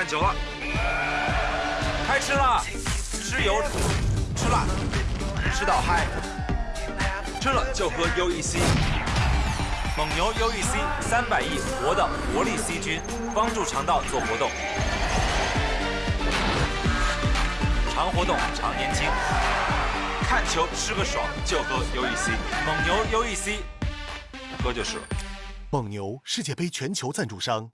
看球了，开吃了，吃油，吃辣，吃到嗨，吃了就喝 UEC。蒙牛 UEC 三百亿活的活力 C 菌，帮助肠道做活动，常活动常年轻。看球吃个爽就喝 UEC，蒙牛 UEC，喝就是了。蒙牛世界杯全球赞助商。